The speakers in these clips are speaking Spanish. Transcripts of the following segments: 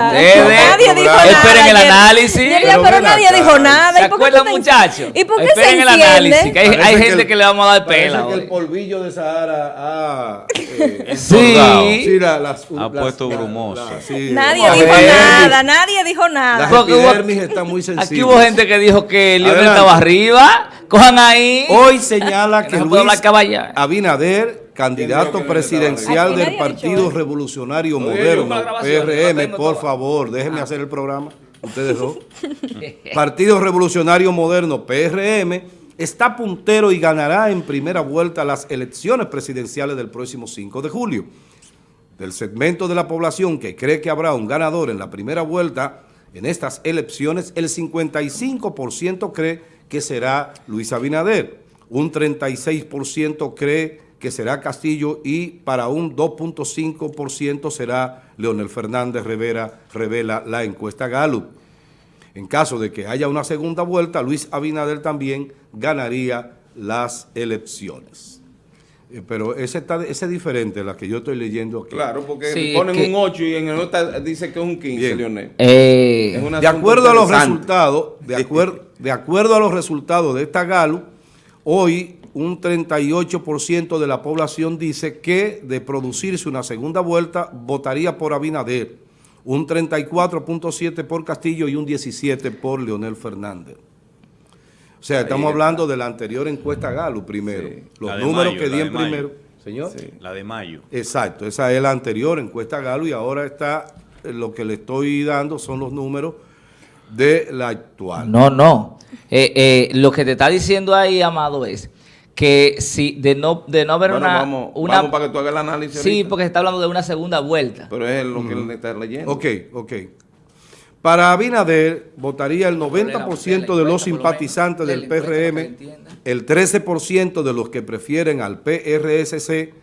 Nadie dijo nada. Esperen el análisis. Pero pero nadie dijo nada. ¿Se ¿Y por qué acuerdan, muchachos? ¿Y por qué Esperen se el análisis, que hay, Parece hay que gente el- que le vamos a dar pela que el polvillo de Sahara ha... eh, Sí. sí, la- las, Ha las- puesto la- brumoso. la- sí, Nadie dijo nada, nadie dijo nada. Porque hubo- muy. Aquí hubo gente que dijo que Lionel Adelante. estaba arriba. Cojan ahí. Hoy señala Que Luis. Abinader, candidato que presidencial del Partido. Revolucionario Moderno, PRM, por favor, déjenme hacer el programa, ustedes dos. Partido Revolucionario Moderno, PRM, está puntero y ganará en primera vuelta las elecciones presidenciales del próximo 5 de julio. Del segmento de la población que cree que habrá un ganador en la primera vuelta en estas elecciones, el 55% cree que será Luis Abinader, un 36% cree que será Castillo y para un 2.5% será Leonel Fernández Rivera, revela la encuesta Gallup. En caso de que haya una segunda vuelta, Luis Abinader también ganaría las elecciones. Eh, Pero ese, está, ese es diferente a la que yo estoy leyendo aquí. Claro, porque Sí, ponen que- un 8 y en el otro dice que es un 15, Bien. Leonel. Eh, Es De acuerdo a los resultados, de, acuer- de acuerdo a los resultados de esta Galo, hoy un 38% de la población dice que de producirse una segunda vuelta votaría por Abinader, un 34.7 por Castillo y un 17 por Leonel Fernández. O sea, estamos está. hablando de la anterior encuesta Galo primero. Sí. Los números mayo, que di en mayo. primero. Señor. Sí. La de mayo. Exacto, esa es la anterior encuesta Galo y ahora está, eh, lo que le estoy dando son los números de la actual. No, no. Eh, eh, lo que te está diciendo ahí, Amado, es que si de no, de no haber Bueno, una... vamos, una vamos para que tú hagas el análisis sí, ahorita. porque se está hablando de una segunda vuelta. Pero es lo que él está leyendo. Ok, ok. Para Abinader votaría el 90% de los simpatizantes del PRM, el 13% de los que prefieren al PRSC,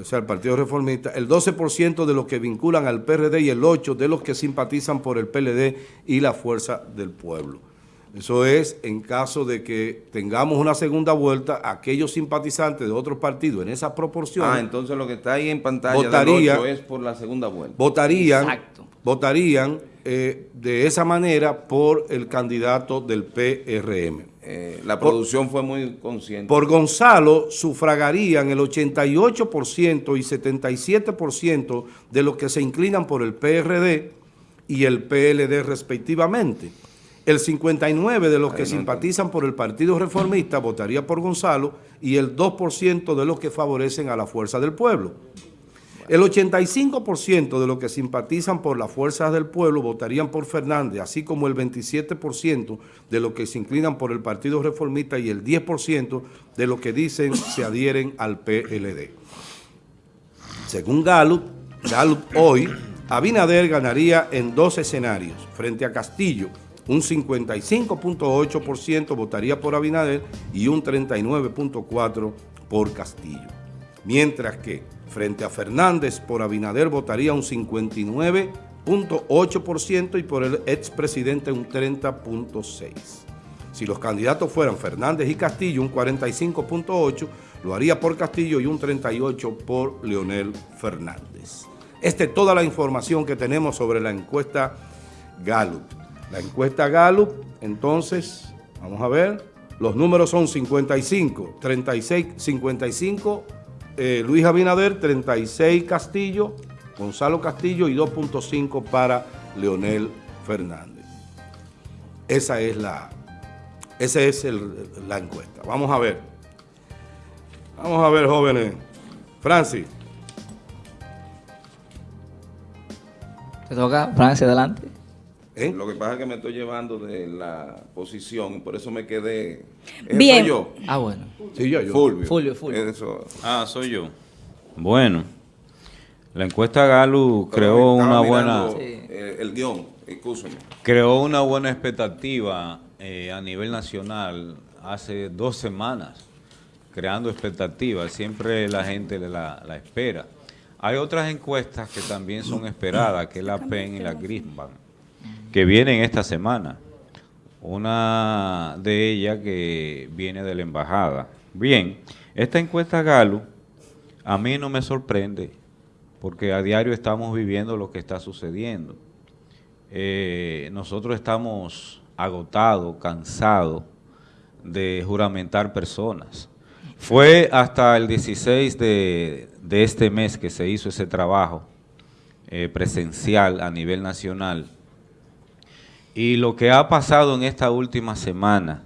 o sea, el Partido Reformista, el 12% de los que vinculan al PRD y el 8% de los que simpatizan por el PLD y la Fuerza del Pueblo. Eso es en caso de que tengamos una segunda vuelta, aquellos simpatizantes de otros partidos en esas proporciones Ah, entonces lo que está ahí en pantalla Votaría- del 8 es por la segunda vuelta. votarían, Exacto. votarían eh, de esa manera por el candidato del PRM. Eh, la producción fue muy consciente. Por Gonzalo sufragarían el 88% y 77% de los que se inclinan por el PRD y el PLD respectivamente. El 59% de los que simpatizan por el Partido Reformista votaría por Gonzalo y el 2% de los que favorecen a la Fuerza del Pueblo. El 85% de los que simpatizan por las fuerzas del pueblo votarían por Fernández, así como el 27% de los que se inclinan por el Partido Reformista y el 10% de los que dicen se adhieren al PLD. Según Gallup, Gallup hoy, Abinader ganaría en dos escenarios. Frente a Castillo, un 55.8% votaría por Abinader y un 39.4% por Castillo. Mientras que frente a Fernández por Abinader votaría un 59.8% y por el expresidente un 30.6%. Si los candidatos fueran Fernández y Castillo, un 45.8%, lo haría por Castillo y un 38% por Leonel Fernández. Esta es toda la información que tenemos sobre la encuesta Gallup. La encuesta Gallup, entonces, vamos a ver, los números son 55, 36, 55, eh, Luis Abinader, 36 Castillo, Gonzalo Castillo y 2.5 para Leonel Fernández. Esa es la, esa es la encuesta. Vamos a ver. Vamos a ver, jóvenes. Francis. Te toca, Francia, adelante. ¿Eh? Lo que pasa es que me estoy llevando de la posición y por eso me quedé. ¿Ese Bien. soy yo. Ah, bueno. Sí, yo, yo. Fulvio. Fulvio, Fulvio. Eso. Ah, soy yo. Bueno, la encuesta Galo creó una buena, eh, el guion, excúsame. creó una buena expectativa eh, a nivel nacional hace dos semanas, creando expectativas. Siempre la gente la, la espera. Hay otras encuestas que también son esperadas, que es la PEN y la Grisban, que vienen esta semana. Una de ellas que viene de la embajada. Bien, esta encuesta Galo a mí no me sorprende, porque a diario estamos viviendo lo que está sucediendo. eh, nosotros estamos agotados, cansados de juramentar personas. Fue hasta el 16 de, de este mes que se hizo ese trabajo eh, presencial a nivel nacional. Y lo que ha pasado en esta última semana,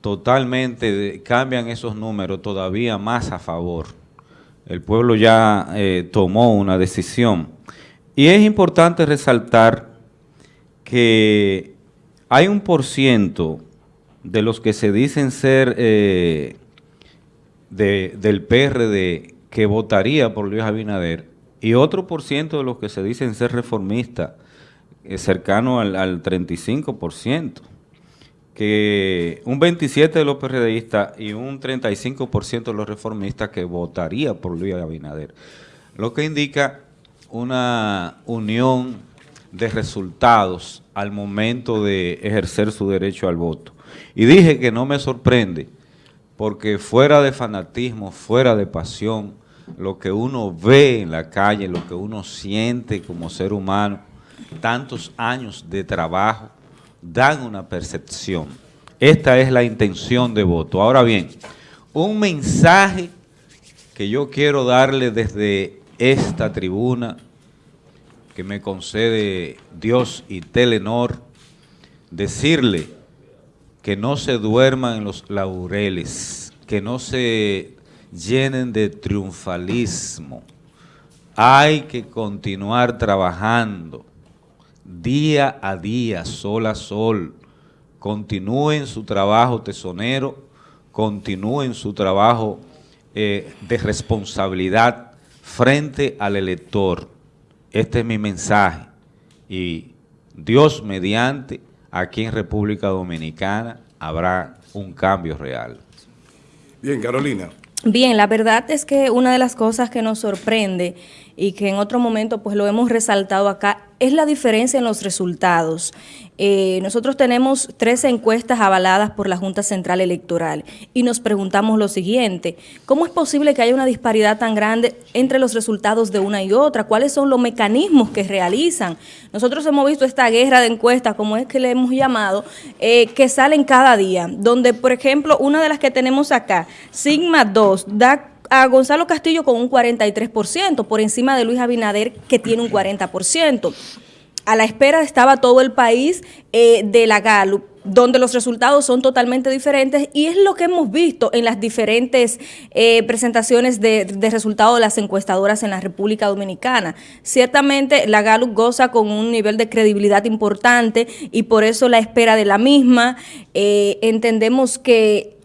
totalmente cambian esos números todavía más a favor. El pueblo ya eh, tomó una decisión. Y es importante resaltar que hay un por ciento de los que se dicen ser eh, de- del PRD que votaría por Luis Abinader y otro por ciento de los que se dicen ser reformistas cercano al, al 35%, que un 27% de los PRDistas y un 35% de los reformistas que votaría por Luis Abinader, lo que indica una unión de resultados al momento de ejercer su derecho al voto. Y dije que no me sorprende, porque fuera de fanatismo, fuera de pasión, lo que uno ve en la calle, lo que uno siente como ser humano, tantos años de trabajo, dan una percepción. Esta es la intención de voto. Ahora bien, un mensaje que yo quiero darle desde esta tribuna que me concede Dios y Telenor, decirle que no se duerman en los laureles, que no se llenen de triunfalismo. Hay que continuar trabajando día a día, sol a sol. Continúen su trabajo tesonero, continúen su trabajo eh, de responsabilidad frente al elector. Este es mi mensaje. Y Dios mediante, aquí en República Dominicana habrá un cambio real. Bien, Carolina. Bien, la verdad es que una de las cosas que nos sorprende y que en otro momento pues lo hemos resaltado acá es la diferencia en los resultados. Eh, nosotros tenemos tres encuestas avaladas por la Junta Central Electoral y nos preguntamos lo siguiente, ¿cómo es posible que haya una disparidad tan grande entre los resultados de una y otra? ¿Cuáles son los mecanismos que realizan? Nosotros hemos visto esta guerra de encuestas, como es que le hemos llamado, eh, que salen cada día, donde por ejemplo una de las que tenemos acá, Sigma 2, da a Gonzalo Castillo con un 43%, por encima de Luis Abinader que tiene un 40%. A la espera estaba todo el país eh, de la Gallup, donde los resultados son totalmente diferentes y es lo que hemos visto en las diferentes eh, presentaciones de, resultados de las encuestadoras en la República Dominicana. Ciertamente la Gallup goza con un nivel de credibilidad importante y por eso la espera de la misma. Eh, entendemos que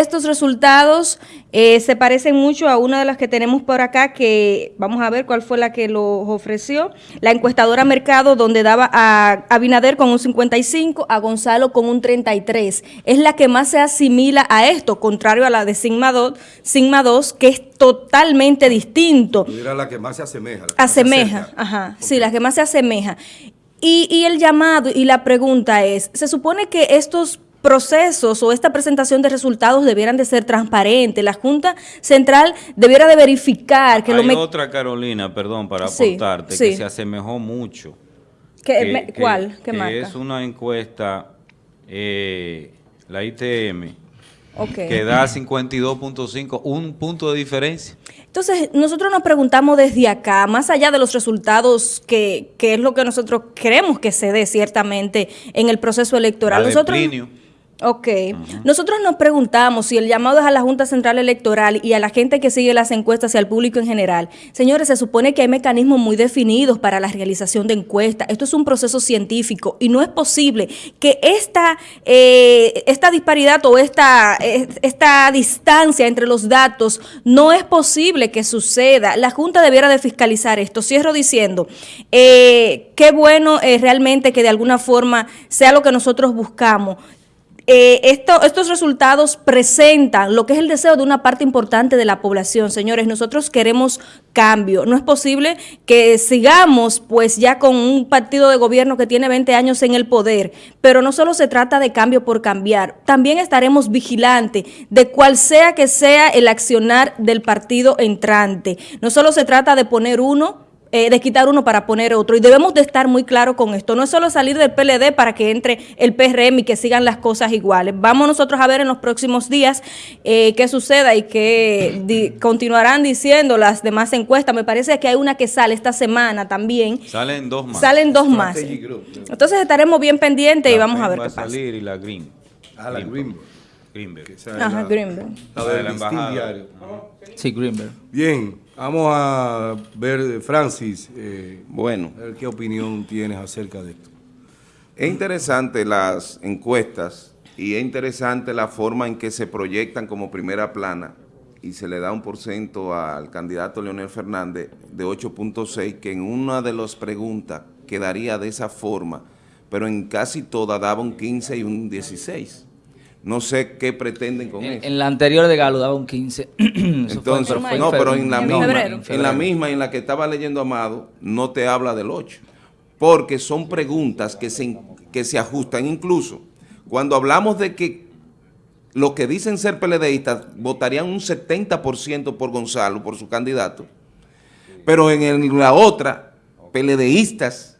estos resultados eh, se parecen mucho a una de las que tenemos por acá, que vamos a ver cuál fue la que los ofreció. La encuestadora Mercado, donde daba a Abinader con un 55, a Gonzalo con un 33. Es la que más se asimila a esto, contrario a la de Sigma 2, Sigma 2 que es totalmente distinto dirás la que más se asemeja. asemeja, acerca. ajá, sí, la que más se asemeja. Y, y el llamado y la pregunta es, se supone que estos procesos o esta presentación de resultados debieran de ser transparentes. La Junta Central debiera de verificar que lo Hay me- otra Carolina, perdón, para aportarte, sí. que se asemejó mucho. que- que- me- que- ¿Cuál? ¿Qué que marca? es una encuesta, eh, la ITM, que da 52.5, un punto de diferencia. Entonces, nosotros nos preguntamos desde acá, más allá de los resultados que, que es lo que nosotros queremos que se dé ciertamente en el proceso electoral. La de nosotros, Plinio. Ok. Nosotros nos preguntamos si el llamado es a la Junta Central Electoral y a la gente que sigue las encuestas y al público en general. Señores, se supone que hay mecanismos muy definidos para la realización de encuestas. Esto es un proceso científico y no es posible que esta, eh, esta disparidad o esta, eh, esta distancia entre los datos no es posible que suceda. La Junta debiera de fiscalizar esto. Cierro diciendo, eh, qué bueno eh, realmente que de alguna forma sea lo que nosotros buscamos. Eh, esto- estos resultados presentan lo que es el deseo de una parte importante de la población. Señores, nosotros queremos cambio. No es posible que sigamos pues ya con un partido de gobierno que tiene 20 años en el poder, pero no solo se trata de cambio por cambiar, también estaremos vigilantes de cual sea que sea el accionar del partido entrante. No solo se trata de poner uno eh, de quitar uno para poner otro. Y debemos de estar muy claros con esto. No es solo salir del PLD para que entre el PRM y que sigan las cosas iguales. Vamos nosotros a ver en los próximos días eh, qué suceda y qué di- continuarán diciendo las demás encuestas. Me parece que hay una que sale esta semana también. Salen dos más. Salen dos más. Entonces estaremos bien pendientes y vamos a ver va qué pasa. salir y la Green. Ah, la Greenberg. Greenberg. Ajá, la- Greenberg. la La de del la embajada. Sí, Greenberg. Bien, vamos a ver, Francis, eh, Bueno, a ver qué opinión tienes acerca de esto. es interesante las encuestas y es interesante la forma en que se proyectan como primera plana y se le da un porcento al candidato Leonel Fernández de 8.6, que en una de las preguntas quedaría de esa forma, pero en casi todas daba un 15 y un 16. No sé qué pretenden con En, eso. en la anterior de Galo daba un 15. Eso fue- Entonces, en no, pero en la En misma, febrero. en la misma en la que estaba leyendo Amado, no te habla del 8, porque son preguntas que se, que se ajustan. Incluso, cuando hablamos de que los que dicen ser PLDistas votarían un 70% por Gonzalo, por su candidato, pero en el- la otra, PLDistas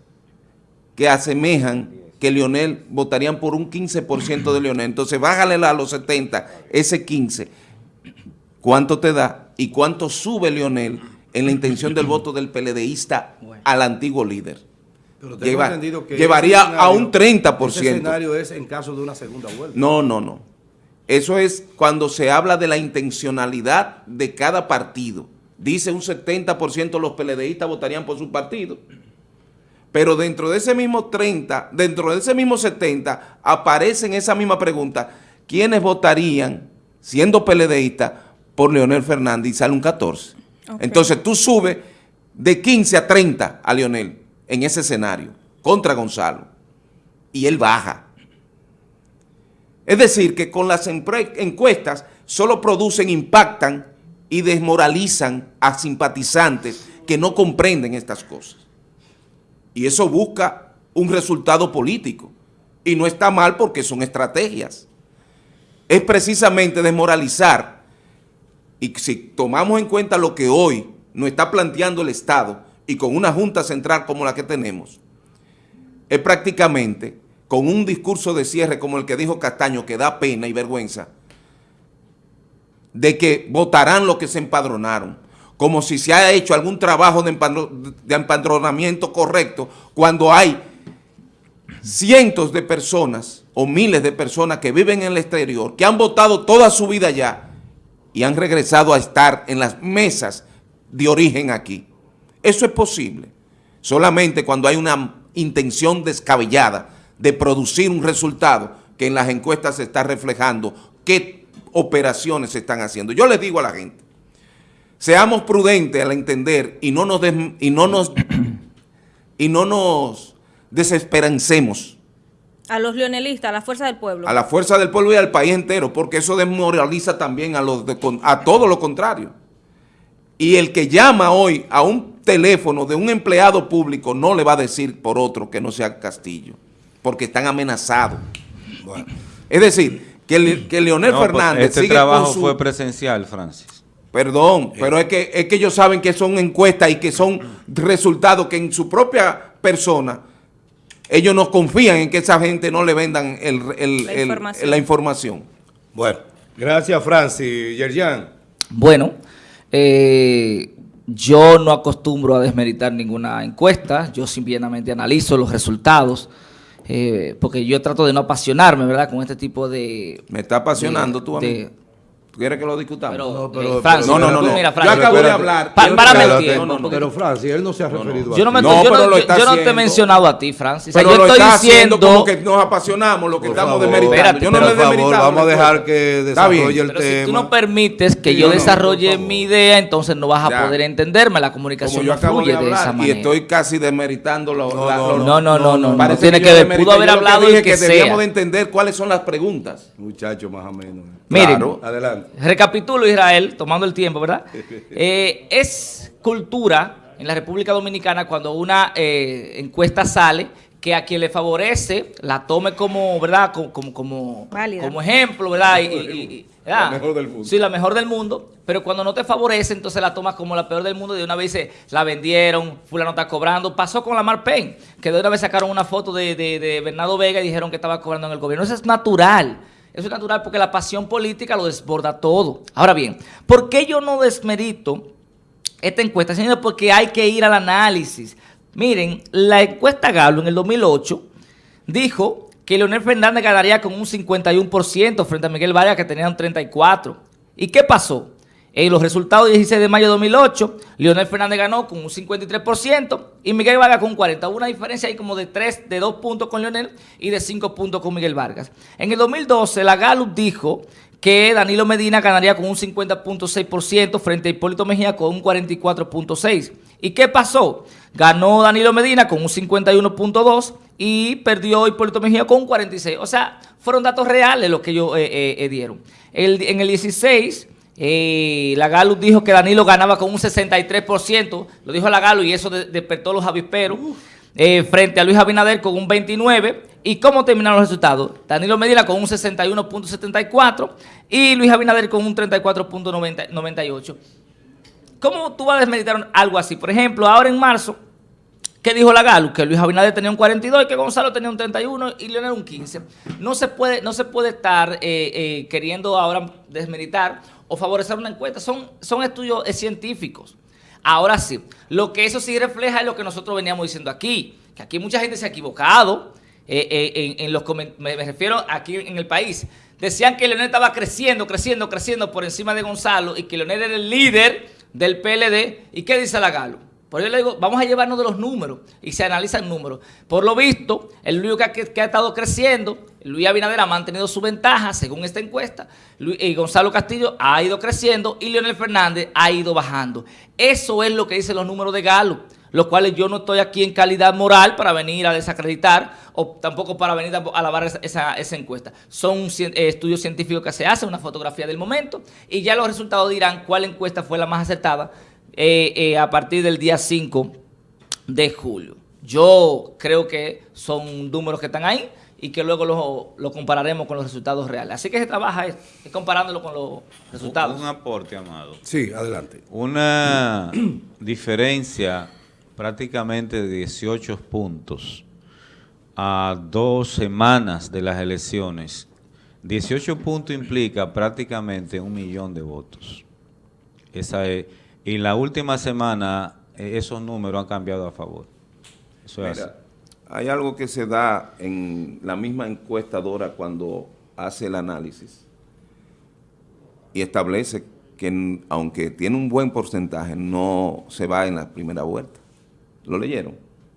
que asemejan que Leonel votarían por un 15% de Leonel. Entonces, bájale a los 70, ese 15, ¿cuánto te da? ¿Y cuánto sube Leonel en la intención del voto del PLDista al antiguo líder? Pero tengo Lleva- entendido que llevaría ese escenario- a un 30%. Ese escenario es en caso de una segunda vuelta. No, no, no. Eso es cuando se habla de la intencionalidad de cada partido. Dice un 70% los PLDistas votarían por su partido. Pero dentro de ese mismo 30, dentro de ese mismo 70, aparece en esa misma pregunta, ¿quiénes votarían, siendo PLDistas, por Leonel Fernández? Y sale un 14. Ok. Entonces tú subes de 15 a 30 a Leonel en ese escenario, contra Gonzalo. Y él baja. Es decir, que con las encuestas solo producen, impactan y desmoralizan a simpatizantes que no comprenden estas cosas. Y eso busca un resultado político. Y no está mal porque son estrategias. Es precisamente desmoralizar. Y si tomamos en cuenta lo que hoy nos está planteando el Estado y con una Junta Central como la que tenemos, es prácticamente con un discurso de cierre como el que dijo Castaño, que da pena y vergüenza, de que votarán los que se empadronaron, como si se haya hecho algún trabajo de, empadro- de empadronamiento correcto, cuando hay cientos de personas o miles de personas que viven en el exterior, que han votado toda su vida allá y han regresado a estar en las mesas de origen aquí. Eso es posible. Solamente cuando hay una intención descabellada de producir un resultado que en las encuestas se está reflejando qué operaciones se están haciendo. Yo les digo a la gente, seamos prudentes al entender y no nos, des- y no nos, y no nos desesperancemos A los leonelistas, a la fuerza del pueblo. a la fuerza del pueblo y al país entero, porque eso desmoraliza también a, los de a todo lo contrario. Y el que llama hoy a un teléfono de un empleado público no le va a decir por otro que no sea Castillo, porque están amenazados. Es decir, que, Le- que Leonel No, pues, Fernández este sigue trabajo con su... fue presencial, Francis. Perdón, pero es que, es que ellos saben que son encuestas y que son resultados que en su propia persona ellos no confían en que esa gente no le vendan el- el- La el- información. la información. Bueno, gracias Francis. Yerjan. Bueno, eh, yo no acostumbro a desmeritar ninguna encuesta, yo simplemente analizo los resultados, eh, porque yo trato de no apasionarme, ¿verdad?, con este tipo de... Me está apasionando de- tú a de-. ¿Tú quieres que lo discutamos? Pero, No, pero- eh, Francis, no, no, no, no. mira, Yo Francis, acabo de espérate. hablar. Pa- que- el tiempo, no, no, pero Francis, él no se ha referido a Yo no, me, ti. No, yo, pero no, lo yo- está yo no te he mencionado a ti, Francis. O sea, Pero yo lo estoy está diciendo... como que nos apasionamos, lo que Por estamos favor, demeritando. Espérate, Yo no pero por favor, demeritado. vamos a dejar que desarrolle el Pero si tú tema. no permites que Sí, yo no, no, desarrolle mi idea, entonces no vas a poder entenderme. La comunicación yo no fluye de de, esa hablar y manera. estoy casi demeritando lo, No, no, no, no, no, no, no. Parece tiene yo que ver, pudo haber Yo hablado y que que debíamos sea. de entender cuáles son las preguntas. Muchacho, más o menos. Miren, Claro. Adelante. Recapitulo, Israel, tomando el tiempo, ¿verdad? Eh, es cultura en la República Dominicana cuando una eh, encuesta sale que a quien le favorece la tome como, ¿verdad? Como, como, como, ejemplo, ¿verdad? Y, y- y- ¿verdad? La mejor del mundo. Sí, la mejor del mundo, pero cuando no te favorece, entonces la tomas como la peor del mundo. De una vez dice, la vendieron, fulano está cobrando. Pasó con la Marpen, que de una vez sacaron una foto de, de, de Bernardo Vega y dijeron que estaba cobrando en el gobierno. Eso es natural. Eso es natural porque la pasión política lo desborda todo. Ahora bien, ¿por qué yo no desmerito esta encuesta? Señores, porque hay que ir al análisis. Miren, la encuesta Galo en el 2008 dijo que Leonel Fernández ganaría con un 51% frente a Miguel Vargas que tenía un 34%. ¿Y qué pasó? En los resultados del 16 de mayo de 2008, Leonel Fernández ganó con un 53% y Miguel Vargas con un 40%. Hubo una diferencia ahí como de 3, de 2 puntos con Leonel y de 5 puntos con Miguel Vargas. En el 2012, la Gallup dijo que Danilo Medina ganaría con un 50.6% frente a Hipólito Mejía con un 44.6%. ¿Y qué pasó? Ganó Danilo Medina con un 51.2% y perdió Hipólito Mejía con un 46%. O sea, fueron datos reales los que ellos eh, eh, eh, dieron. En el 16... Eh, la Galo dijo que Danilo ganaba con un 63%, lo dijo la Galo y eso de- despertó los avisperos, eh, frente a Luis Abinader con un 29%. ¿Y cómo terminaron los resultados? Danilo Medina con un 61.74% y Luis Abinader con un 34.98%. ¿Cómo tú vas a desmeditar algo así? Por ejemplo, ahora en marzo, ¿Qué dijo la Galo? Que Luis Abinader tenía un 42 y que Gonzalo tenía un 31 y Leonel un 15. No se puede, no se puede estar eh, eh, queriendo ahora desmeritar o favorecer una encuesta. Son, son estudios eh, científicos. Ahora sí, lo que eso sí refleja es lo que nosotros veníamos diciendo aquí, que aquí mucha gente se ha equivocado, en, los me, me refiero aquí en el país. Decían que Leonel estaba creciendo, creciendo, creciendo por encima de Gonzalo y que Leonel era el líder del PLD. ¿Y qué dice la Galo? Por eso le digo, vamos a llevarnos de los números y se analizan números. Por lo visto, el único que, ha- estado creciendo, Luis Abinader ha mantenido su ventaja según esta encuesta, Luis- y Gonzalo Castillo ha ido creciendo y Leonel Fernández ha ido bajando. Eso es lo que dicen los números de Galo, los cuales yo no estoy aquí en calidad moral para venir a desacreditar o tampoco para venir a alabar esa, encuesta. Son eh, estudios científicos que se hacen, una fotografía del momento y ya los resultados dirán cuál encuesta fue la más acertada eh, eh, a partir del día 5 de julio. Yo creo que son números que están ahí y que luego lo, lo compararemos con los resultados reales. Así que se trabaja es, es comparándolo con los resultados. Un aporte, Amado. Sí, adelante. Una diferencia prácticamente de 18 puntos a dos semanas de las elecciones. 18 puntos implica prácticamente un millón de votos. Esa es, y la última semana eh, esos números han cambiado a favor. Eso es así. Hay algo que se da en la misma encuestadora cuando hace el análisis y establece que aunque tiene un buen porcentaje, no se va en la primera vuelta. ¿Lo leyeron?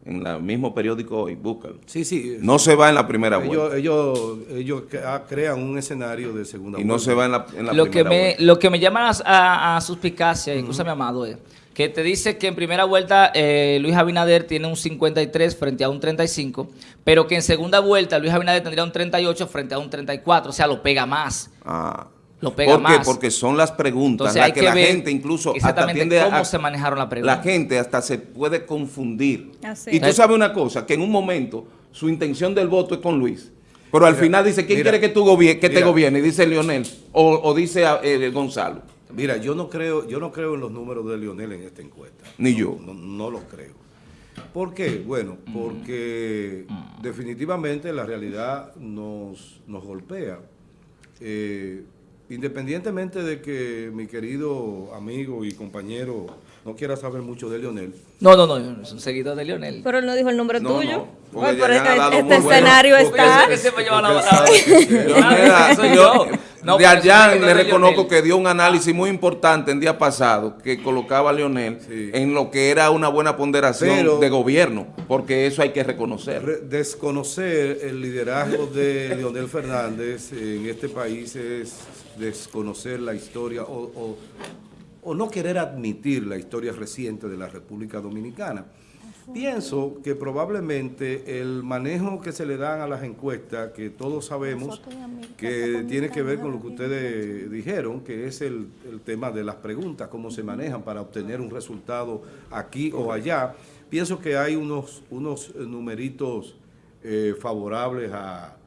En el mismo periódico hoy, búscalo. Sí, sí. No se va en la primera ellos, vuelta. ellos, ellos crea- crean un escenario de segunda Y no vuelta. se va en la, en la Lo que, primera me, vuelta. lo que me llama a, a, a suspicacia, incluso mi amado, es que te dice que en primera vuelta eh, Luis Abinader tiene un 53 frente a un 35, pero que en segunda vuelta Luis Abinader tendría un 38 frente a un 34, o sea, lo pega más. Ah. Lo pega ¿Por qué? más. Porque son las preguntas Entonces las que, que la ver gente incluso hasta tiende cómo a... se manejaron la pregunta. La gente hasta se puede confundir. Así y tú es. sabes una cosa, que en un momento su intención del voto es con Luis. Pero al Mira, final dice, ¿quién mira, quiere que tú gobie- que te gobierne? Dice Leonel o, o dice eh, Gonzalo. Mira, yo no creo, yo no creo en los números de Lionel en esta encuesta. Ni No, yo. No, no lo creo. ¿Por qué? Bueno, porque definitivamente la realidad nos, nos golpea. Eh, independientemente de que mi querido amigo y compañero no quiera saber mucho de Lionel, No, no, no, es un seguidor de Lionel. Pero él no dijo el nombre No, tuyo. no, pero este, este bueno. escenario está. sé que siempre lleva la... Porque sabe que- Leonel, soy yo- yo. No, de allá le reconozco que dio un análisis muy importante el día pasado que colocaba a Leonel Sí. en lo que era una buena ponderación Pero- de gobierno, porque eso hay que reconocer. Re- desconocer el liderazgo de Leonel Fernández en este país es desconocer la historia o, o- o no querer admitir la historia reciente de la República Dominicana. Pienso que probablemente el manejo que se le dan a las encuestas, que todos sabemos que tiene que ver con lo que ustedes dijeron, que es el, el tema de las preguntas, cómo se manejan para obtener un resultado aquí o allá. Pienso que hay unos, unos numeritos eh, favorables a,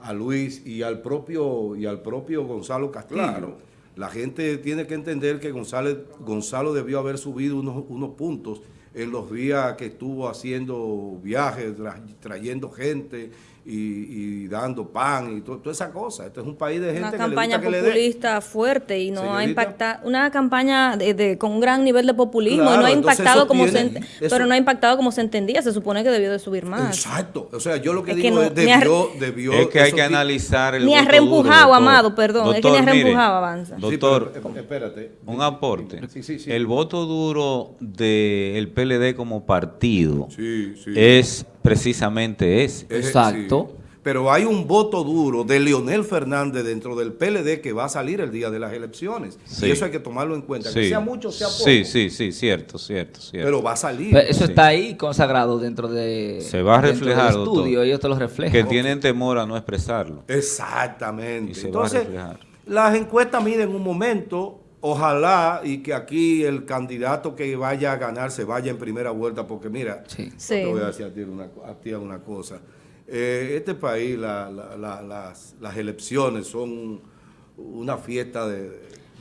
a Luis y al propio y al propio Gonzalo Castillo. Claro. La gente tiene que entender que González, Gonzalo debió haber subido unos, unos puntos en los días que estuvo haciendo viajes, tra- trayendo gente y, y dando pan y to- toda esa cosa. Este es un país de gente Una que campaña le gusta que le populista fuerte y no ha impactado, una campaña de, de- con un gran nivel de populismo y no ha impactado como tiene- se, eso- pero no ha impactado como se entendía, se supone que debió de subir más. Exacto. O sea, yo lo que Es que digo no- es ni ha- debió, debió Es que hay que analizar el Ni ha reempujado, duro, doctor. Amado, perdón, es que ni ha Doctor, mire, reempujado, avanza. Sí, Doctor, pero, eh, espérate. un aporte. Sí, sí, sí. El voto duro del PLD como partido Sí, sí. es precisamente ese. Es- Exacto. sí. Pero hay un voto duro de Leonel Fernández dentro del PLD que va a salir el día de las elecciones. Sí. Y eso hay que tomarlo en cuenta. Que sea mucho, sea poco. Sí, sí, sí, cierto, cierto, cierto. Pero va a salir. Pero eso Sí. está ahí consagrado dentro de Se va a del reflejar, doctor. estudio, ellos te lo reflejan. que tienen temor a no expresarlo. Exactamente. Y se va a Entonces, reflejar. las encuestas miden un momento. Ojalá y que aquí el candidato que vaya a ganar se vaya en primera vuelta, porque mira, Sí. Sí. te voy a decir a ti una, a ti una cosa. Eh, este país, la- la- la- las, las elecciones son una fiesta de,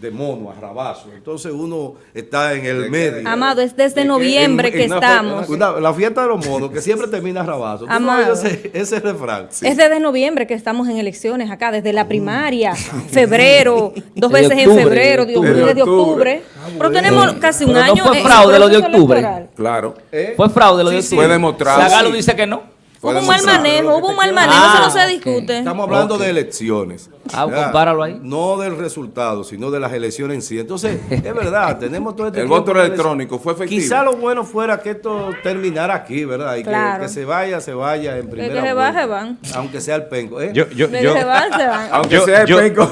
de mono, a rabazo. Entonces uno está en el medio. Amado, es desde noviembre en- que en estamos. una- la fiesta de los monos, que siempre termina a rabazo. ¿Tú no Amado. ese, ese refrán? Es desde noviembre que estamos en elecciones acá, desde la primaria, febrero, dos veces en febrero, de de octubre. octubre. De octubre. Pero tenemos casi un Pero no año fue fraude lo de octubre. electoral. Claro. ¿Eh? Fue fraude lo de octubre. Fue demostrado. Zagalo Sí. dice que no. Hubo un mal manejo, hubo un mal manejo, Ah, eso no se discute. Estamos hablando de elecciones. Ah, compáralo ahí. No del resultado, sino de las elecciones en sí. Entonces, es verdad, tenemos todo este El voto de electrónico fue efectivo. Quizá lo bueno fuera que esto terminara aquí, ¿verdad? Y que- Claro. que, se vaya, se vaya en primera que se va, vuelta. se van. Aunque sea el penco. ¿eh? Yo, yo, De yo, que se van, se van. Aunque Yo- sea el yo- penco.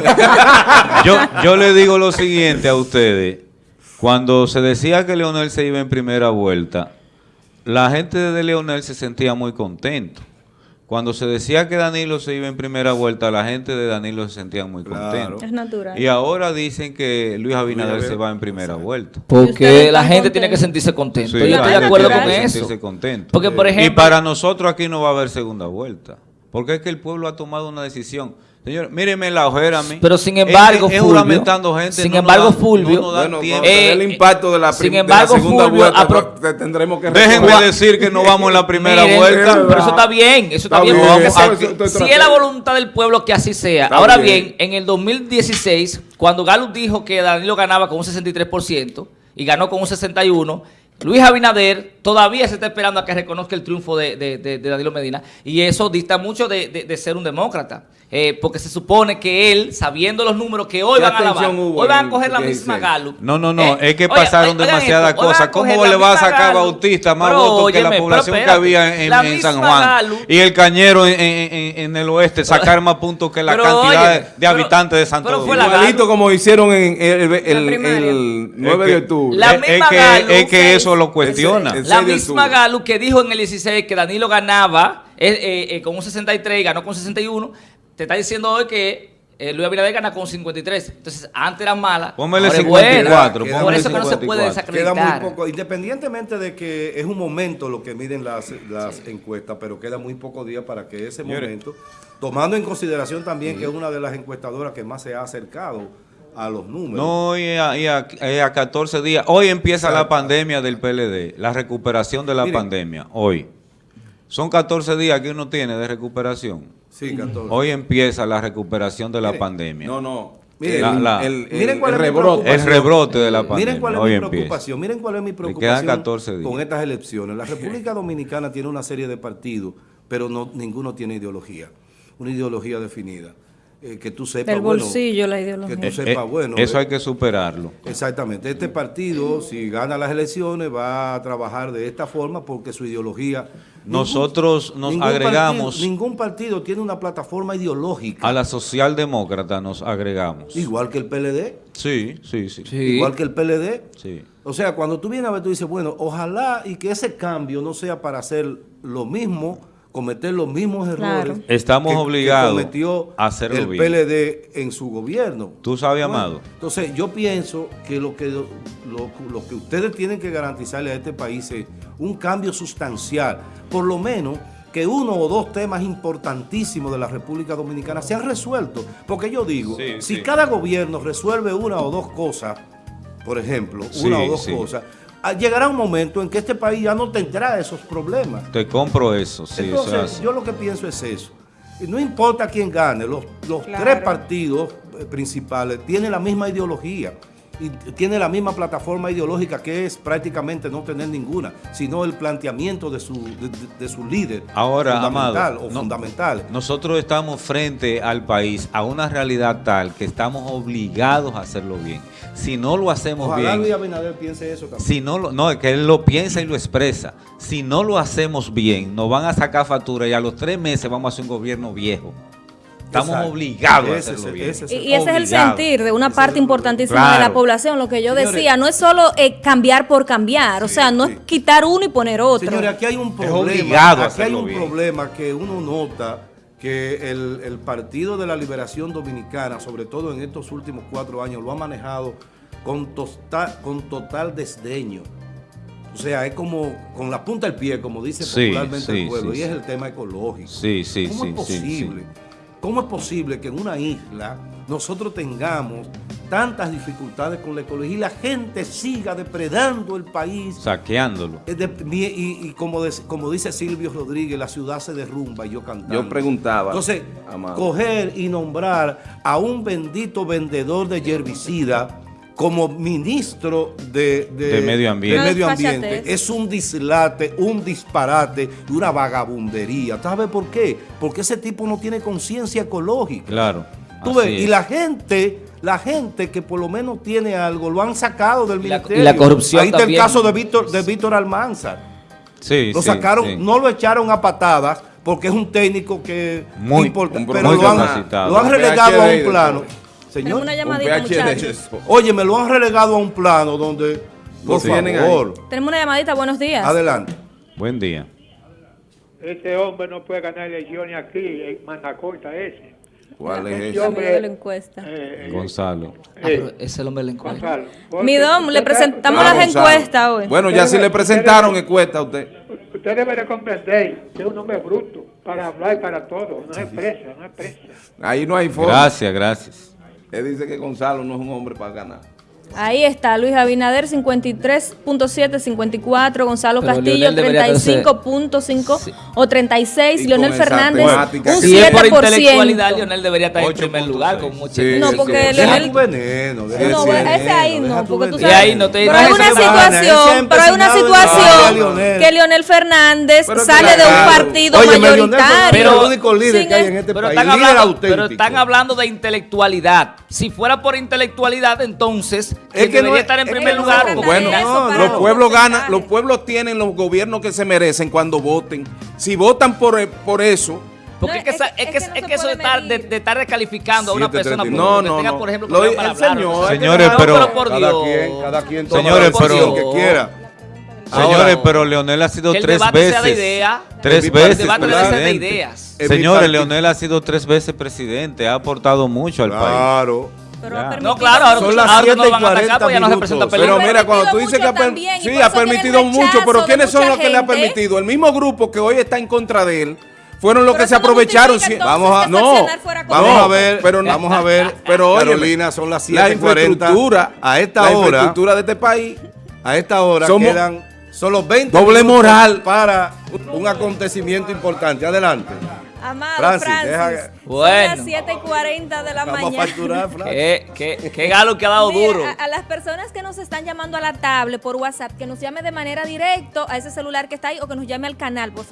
yo, yo le digo lo siguiente a ustedes. Cuando se decía que Leonel se iba en primera vuelta, la gente de Leonel se sentía muy contento. Cuando se decía que Danilo se iba en primera vuelta, la gente de Danilo se sentía muy Claro. contenta. Es natural. Y ahora dicen que Luis Abinader se va en primera vuelta. Y Porque la gente tiene que sentirse contento. Sí, Yo estoy de gente acuerdo tiene con que eso. sentirse contento. Porque, por y ejemplo, para nosotros aquí no va a haber segunda vuelta. Porque es que el pueblo ha tomado una decisión. Señor, míreme la ojera a mí. Pero sin embargo, es, Fulvio, juramentando gente. sin no embargo, Fulvio, no Bueno, Eh, el impacto de la, sin prim- de la embargo, segunda Fulvio, vuelta, te- tendremos que Déjenme recordar. decir que no vamos en la primera Miren, vuelta. Pero eso está bien, eso está, Está bien. bien, porque si es la voluntad del pueblo que así sea. Está Ahora bien. bien. en el 2016, cuando Gallup dijo que Danilo ganaba con un 63% y ganó con un 61%, Luis Abinader todavía se está esperando a que reconozca el triunfo de, de- de- de Danilo Medina y eso dista mucho de, de- de ser un demócrata. Eh, porque se supone que él, sabiendo los números que hoy ¿Qué van a lavar, hoy van a coger la 16? misma Gallup. No, no, no, Eh, es que pasaron demasiadas cosas. ¿Cómo le va a sacar a? Bautista más Pero, votos que la pero población que había en, San Juan? Y el Cañero en, en- en- en el oeste sacar más puntos que la Pero, cantidad óyeme, de pero- habitantes de Santo pero fue Domingo. Igualito como hicieron en el, el- primaria. el 9 Es de octubre. La misma es que se- lo cuestiona. Ese- ese- La 6 de misma. Gallup que dijo en el 16 que Danilo ganaba eh, eh, eh, con un 63 y ganó con 61, te está diciendo hoy que eh, Luis Abinader gana con 53. Entonces, antes era mala. Póngale ahora es 54, buena. póngale Por eso que no se puede 54. Queda desacreditar. muy poco, independientemente de que es un momento lo que miden las, las encuestas, pero queda muy pocos días para que ese Señores. momento, tomando en consideración también que es una de las encuestadoras que más se ha acercado a los números. No, y a, y a- y a 14 días. Hoy empieza la pandemia del PLD, la recuperación de la Miren. pandemia. Hoy. Son 14 días que uno tiene de recuperación. Sí, 14. Hoy empieza la recuperación de la pandemia. No, no. Mire, el, la- la- el- el- Miren cuál el rebrote. El rebrote de la pandemia. Miren cuál es Hoy mi empieza. preocupación. Miren cuál es mi preocupación 14 días. con estas elecciones. La República Dominicana tiene una serie de partidos, pero no ninguno tiene ideología, una ideología definida. Eh, que tú sepas, Del bueno, bolsillo la que ideología. tú Eh, sepas, eh, bueno. eso hay que superarlo. Exactamente. Este partido, si gana las elecciones, va a trabajar de esta forma porque su ideología... Nosotros nos ningún agregamos partido- ningún partido tiene una plataforma ideológica, a la socialdemócrata, nos agregamos. igual que el PLD, Sí, sí, sí. Sí. igual que el PLD. Sí. O sea, cuando tú vienes a ver, tú dices, bueno, ojalá y que ese cambio no sea para hacer lo mismo, cometer los mismos Claro. errores Estamos que- que obligados cometió a hacerlo el bien. PLD en su gobierno. Tú sabes, Bueno, Amado. Entonces, yo pienso que lo que lo, lo que ustedes tienen que garantizarle a este país es un cambio sustancial, por lo menos que uno o dos temas importantísimos de la República Dominicana se han resuelto. Porque yo digo, Sí, si sí. cada gobierno resuelve una o dos cosas, por ejemplo, Sí, una o dos sí. cosas, llegará un momento en que este país ya no tendrá esos problemas. Te compro eso, sí, eso Entonces, es yo lo que pienso es eso. Y No importa quién gane, los, los Claro. tres partidos eh, principales tienen la misma ideología y tienen la misma plataforma ideológica que es prácticamente no tener ninguna, sino el planteamiento de su, de, de- su líder Ahora, fundamental Amado, o no- fundamentales. nosotros estamos frente al país a una realidad tal que estamos obligados a hacerlo bien. Si no lo hacemos Ojalá bien, Luis Abinader piense eso también. Si no, lo, no, es que él lo piensa y lo expresa. Si no lo hacemos bien, nos van a sacar factura y a los tres meses vamos a hacer un gobierno viejo. Estamos Exacto. obligados a hacerlo bien. ese Y, y ese es el sentir de una parte importantísima de la población, lo que yo Señores, decía, no es solo eh, cambiar por cambiar, o sea, no sí. es quitar uno y poner otro. Señores, aquí hay un problema. aquí hay un bien. problema que uno nota que el, el Partido de la Liberación Dominicana, sobre todo en estos últimos cuatro años, lo ha manejado con, tosta- con total desdeño. O sea, es como con la punta del pie, como dice Sí, popularmente sí, el pueblo, sí, y es el tema ecológico. Sí, sí, ¿Cómo sí, es sí, sí. posible? ¿Cómo es posible que en una isla nosotros tengamos tantas dificultades con la ecología y la gente siga depredando el país Saqueándolo. y, y como, de- como dice Silvio Rodríguez, la ciudad se derrumba y yo cantando. Yo preguntaba, Entonces, Amado. coger y nombrar a un bendito vendedor de herbicida como ministro de, De medio ambiente. de medio No, ambiente desfachatez. es un dislate, un disparate y una vagabundería. ¿Sabes por qué? Porque ese tipo no tiene conciencia ecológica. Claro. Tú ves, y la gente, la gente que por lo menos tiene algo, lo han sacado del Y la- y ministerio. la corrupción Ahí está también. el caso de Víctor, de Víctor Almanzar. Sí, Lo sí, sacaron, sí. no lo echaron a patadas porque es un técnico que Muy- importa, un pero muy lo han, lo relegado a un plano. Señor, una Un llamadita, muchachos. oye, me lo han relegado a un plano donde, por Lo tienen favor, Tenemos una llamadita, buenos días. adelante. Buen día. Ese hombre no puede ganar elecciones aquí, en Manacorta ese. ¿Cuál es Ese hombre, de la encuesta. eh, eh, Gonzalo. Ah, pero ese es el hombre de la encuesta. Gonzalo. porque Mi dom, le presentamos Ah, las Gonzalo. encuestas hoy. Bueno, ya si le presentaron encuesta a usted. Usted debe de comprender que es un hombre bruto para hablar y para todo. No es presa, no es presa. Ahí no hay forma. Gracias, gracias. Él dice que Gonzalo no es un hombre para ganar. Ahí está, Luis Abinader 53.7, 54, Gonzalo Pero Castillo Leonel debería 35.5 Sí. o 36, Y Leonel Fernández temática un Si es por intelectualidad, 7%. Leonel debería estar en 8.6. primer lugar con mucha Sí, No, porque sí. Leonel- veneno. No, ese veneno, ahí no, porque tú sabes. ahí no te- pero hay una situación, pero hay una situación que Leonel Fernández Pero sale de un partido Oye, mayoritario. es el único líder Sin que hay en este Pero país. están, líder hablando, pero están hablando de intelectualidad. Si fuera por intelectualidad, entonces Es que debería estar en es primer lugar. Bueno, no, los los pueblos ganan, los pueblos tienen los gobiernos que se merecen cuando voten. Si votan por, por eso, Porque No, es que, es que- es es que, que no es se que eso de estar, de, estar descalificando a una persona por 7.39. No, no, tenga, no. por ejemplo, Lo- el hablar. señor- Señores, pero- por Cada Dios. quien, cada quien toma Señores, pero- que quiera. Señores, pero Leonel ha sido el tres debate veces. sea de idea. Tres El veces debate debe ser de ideas. Señores, Leonel ha sido tres veces presidente. Ha aportado mucho al país. Claro. Pero ha No, claro, ahora, Son las ahora 7 no y lo van a atacar 40 porque ya no se presenta minutos. Pero mira, cuando tú dices que ha, también, sí, permitido mucho, pero ¿quiénes son los que le ha permitido? El mismo grupo que hoy está en contra de él fueron los Pero que se aprovecharon. entonces, Vamos a- no, Vamos a ver, pero- vamos a ver. Pero oye, Carolina, son las la 7:40. infraestructura, A esta la hora, infraestructura de este país. a esta hora Somos- quedan solo 20 Doble minutos moral. para un acontecimiento importante. Adelante. Amado Francis, Francis, son Bueno. las 7 y 40 de la Vamos a mañana. facturar, Francis. Qué, qué, qué galo que ha dado Mira, duro. A, a las personas que nos están llamando a la tablet por WhatsApp, que nos llame de manera directa a ese celular que está ahí o que nos llame al canal, por favor.